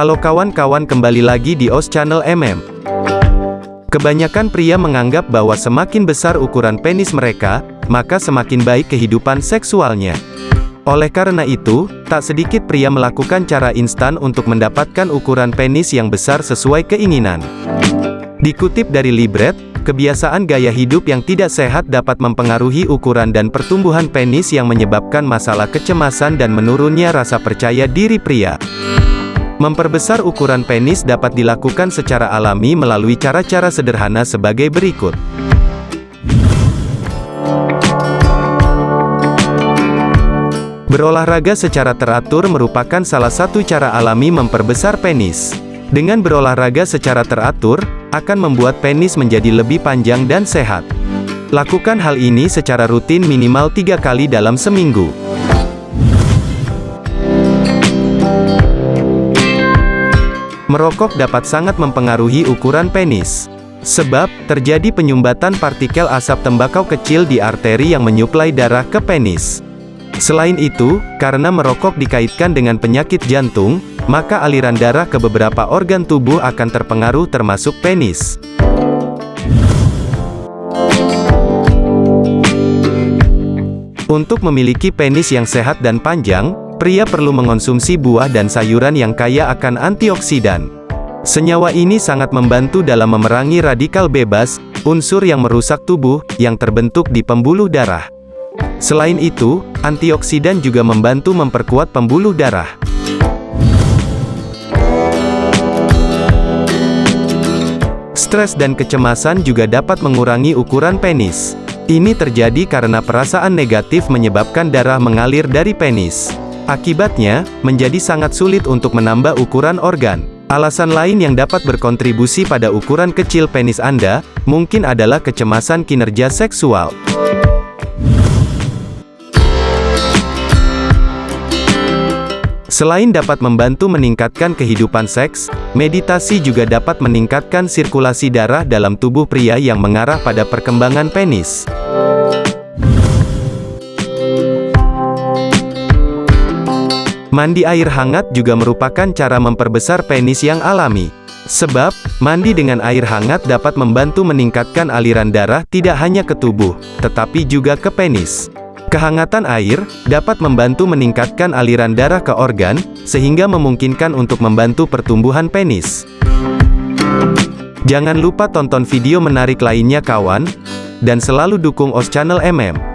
Halo kawan-kawan kembali lagi di OS Channel MM. Kebanyakan pria menganggap bahwa semakin besar ukuran penis mereka, maka semakin baik kehidupan seksualnya. Oleh karena itu, tak sedikit pria melakukan cara instan untuk mendapatkan ukuran penis yang besar sesuai keinginan. Dikutip dari Libret, kebiasaan gaya hidup yang tidak sehat dapat mempengaruhi ukuran dan pertumbuhan penis yang menyebabkan masalah kecemasan dan menurunnya rasa percaya diri pria. Memperbesar ukuran penis dapat dilakukan secara alami melalui cara-cara sederhana sebagai berikut. Berolahraga secara teratur merupakan salah satu cara alami memperbesar penis. Dengan berolahraga secara teratur, akan membuat penis menjadi lebih panjang dan sehat. Lakukan hal ini secara rutin minimal tiga kali dalam seminggu. Merokok dapat sangat mempengaruhi ukuran penis. Sebab, terjadi penyumbatan partikel asap tembakau kecil di arteri yang menyuplai darah ke penis. Selain itu, karena merokok dikaitkan dengan penyakit jantung, maka aliran darah ke beberapa organ tubuh akan terpengaruh termasuk penis. Untuk memiliki penis yang sehat dan panjang, pria perlu mengonsumsi buah dan sayuran yang kaya akan antioksidan. Senyawa ini sangat membantu dalam memerangi radikal bebas, unsur yang merusak tubuh, yang terbentuk di pembuluh darah. Selain itu, antioksidan juga membantu memperkuat pembuluh darah. Stres dan kecemasan juga dapat mengurangi ukuran penis. Ini terjadi karena perasaan negatif menyebabkan darah mengalir dari penis. Akibatnya, menjadi sangat sulit untuk menambah ukuran organ. Alasan lain yang dapat berkontribusi pada ukuran kecil penis Anda, mungkin adalah kecemasan kinerja seksual. Selain dapat membantu meningkatkan kehidupan seks, meditasi juga dapat meningkatkan sirkulasi darah dalam tubuh pria yang mengarah pada perkembangan penis. Mandi air hangat juga merupakan cara memperbesar penis yang alami. Sebab, mandi dengan air hangat dapat membantu meningkatkan aliran darah tidak hanya ke tubuh, tetapi juga ke penis. Kehangatan air, dapat membantu meningkatkan aliran darah ke organ, sehingga memungkinkan untuk membantu pertumbuhan penis. Jangan lupa tonton video menarik lainnya kawan, dan selalu dukung OS Channel MM.